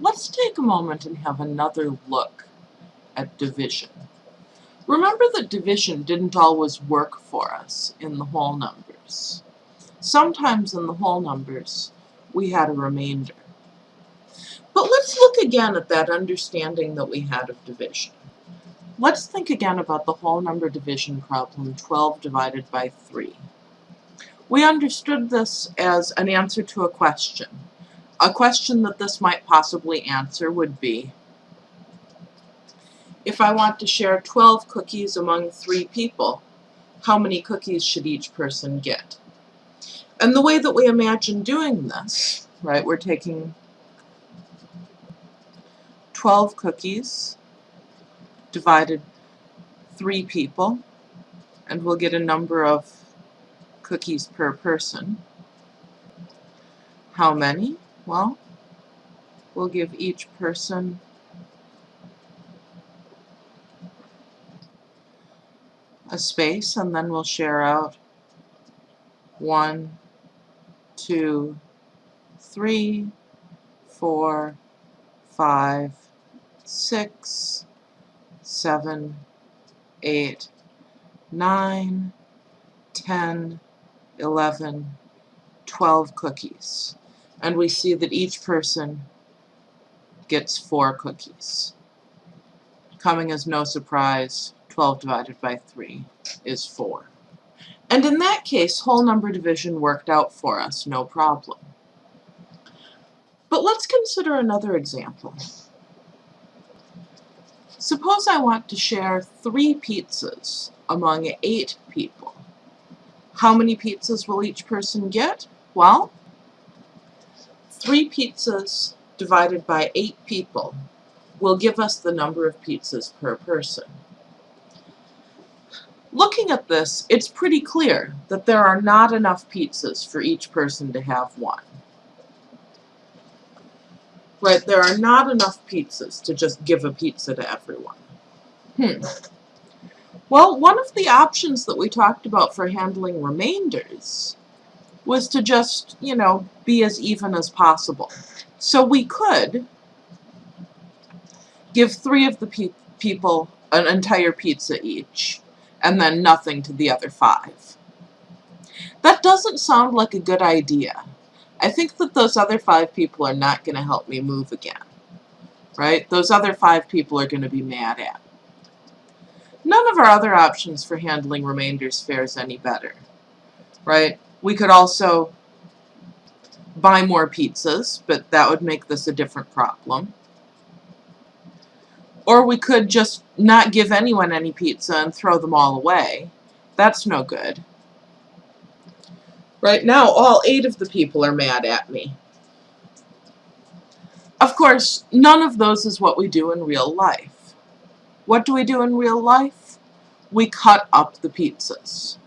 Let's take a moment and have another look at division. Remember that division didn't always work for us in the whole numbers. Sometimes in the whole numbers, we had a remainder. But let's look again at that understanding that we had of division. Let's think again about the whole number division problem 12 divided by 3. We understood this as an answer to a question. A question that this might possibly answer would be, if I want to share 12 cookies among three people, how many cookies should each person get? And the way that we imagine doing this, right, we're taking 12 cookies divided three people, and we'll get a number of cookies per person. How many? Well, we'll give each person a space and then we'll share out one, two, three, four, five, six, seven, eight, nine, ten, eleven, twelve cookies. And we see that each person gets four cookies. Coming as no surprise, 12 divided by 3 is 4. And in that case, whole number division worked out for us, no problem. But let's consider another example. Suppose I want to share three pizzas among eight people. How many pizzas will each person get? Well, three pizzas divided by eight people will give us the number of pizzas per person. Looking at this, it's pretty clear that there are not enough pizzas for each person to have one. Right, there are not enough pizzas to just give a pizza to everyone. Hmm. Well, one of the options that we talked about for handling remainders was to just, you know, be as even as possible. So we could give three of the pe people an entire pizza each, and then nothing to the other five. That doesn't sound like a good idea. I think that those other five people are not going to help me move again. Right? Those other five people are going to be mad at. None of our other options for handling remainders fares any better. Right? We could also buy more pizzas, but that would make this a different problem. Or we could just not give anyone any pizza and throw them all away. That's no good. Right now, all eight of the people are mad at me. Of course, none of those is what we do in real life. What do we do in real life? We cut up the pizzas.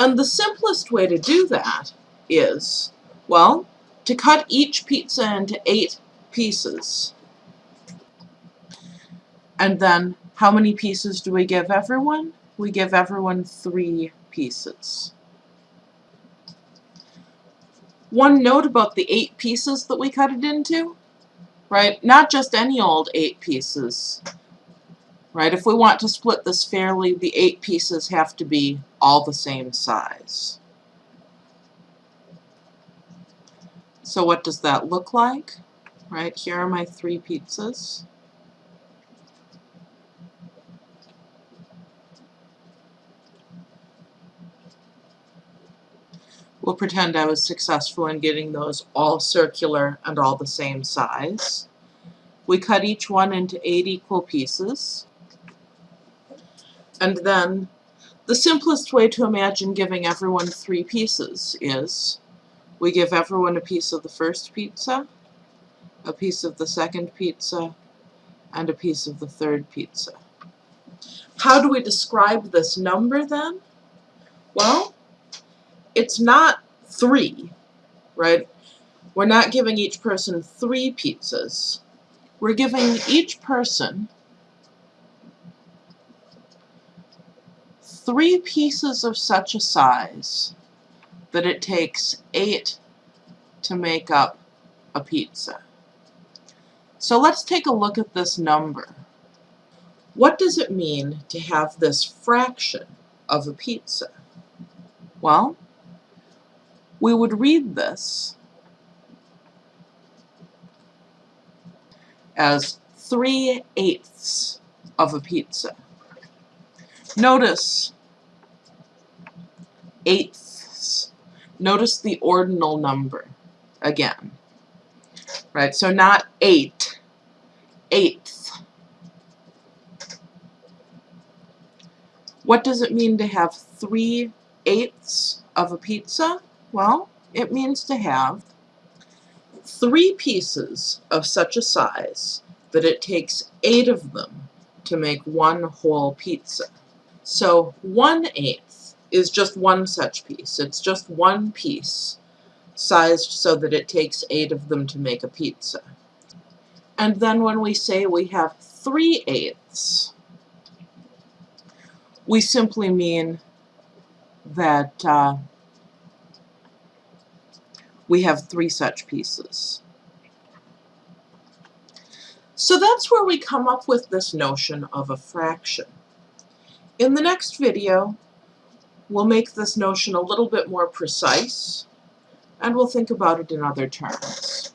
And the simplest way to do that is, well, to cut each pizza into eight pieces. And then, how many pieces do we give everyone? We give everyone three pieces. One note about the eight pieces that we cut it into, right? Not just any old eight pieces, right? If we want to split this fairly, the eight pieces have to be all the same size. So what does that look like? Right, here are my three pizzas. We'll pretend I was successful in getting those all circular and all the same size. We cut each one into eight equal pieces. And then the simplest way to imagine giving everyone three pieces is we give everyone a piece of the first pizza, a piece of the second pizza, and a piece of the third pizza. How do we describe this number then? Well, it's not three, right? We're not giving each person three pizzas. We're giving each person three pieces of such a size that it takes eight to make up a pizza. So let's take a look at this number. What does it mean to have this fraction of a pizza? Well, we would read this as 3 eighths of a pizza. Notice eighths. Notice the ordinal number again. Right, so not 8, eighth. What does it mean to have 3 eighths of a pizza? Well, it means to have three pieces of such a size that it takes eight of them to make one whole pizza. So one eighth is just one such piece. It's just one piece sized so that it takes eight of them to make a pizza. And then when we say we have three eighths, we simply mean that uh, we have three such pieces. So that's where we come up with this notion of a fraction. In the next video, we'll make this notion a little bit more precise, and we'll think about it in other terms.